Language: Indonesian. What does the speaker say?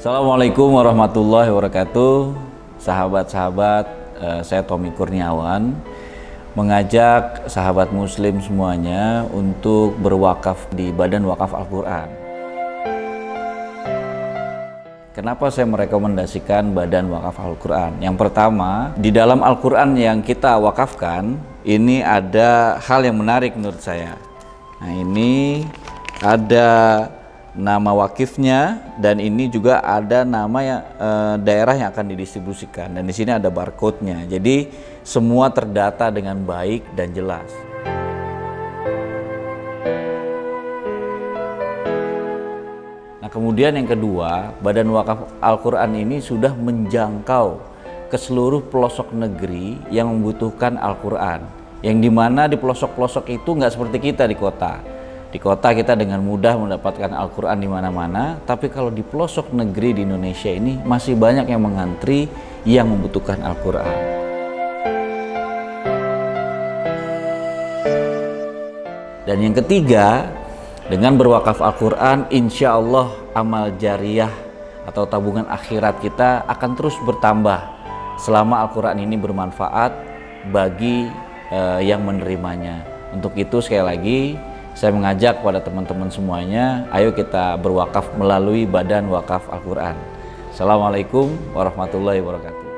Assalamualaikum warahmatullahi wabarakatuh. Sahabat-sahabat, eh, saya Tommy Kurniawan. Mengajak sahabat muslim semuanya untuk berwakaf di Badan Wakaf Al-Quran. Kenapa saya merekomendasikan Badan Wakaf Al-Quran? Yang pertama, di dalam Al-Quran yang kita wakafkan Ini ada hal yang menarik menurut saya. Nah ini ada nama wakifnya dan ini juga ada nama yang, e, daerah yang akan didistribusikan dan di sini ada barcode-nya. Jadi semua terdata dengan baik dan jelas. Nah, kemudian yang kedua, Badan Wakaf Al-Qur'an ini sudah menjangkau ke seluruh pelosok negeri yang membutuhkan Al-Qur'an. Yang di mana di pelosok-pelosok itu nggak seperti kita di kota di kota kita dengan mudah mendapatkan Al-Quran di mana-mana, tapi kalau di pelosok negeri di Indonesia ini masih banyak yang mengantri yang membutuhkan Al-Quran. Dan yang ketiga, dengan berwakaf Al-Quran, insya Allah amal jariah atau tabungan akhirat kita akan terus bertambah selama Al-Quran ini bermanfaat bagi uh, yang menerimanya. Untuk itu sekali lagi saya mengajak pada teman-teman semuanya, ayo kita berwakaf melalui Badan Wakaf Al-Quran. Assalamualaikum warahmatullahi wabarakatuh.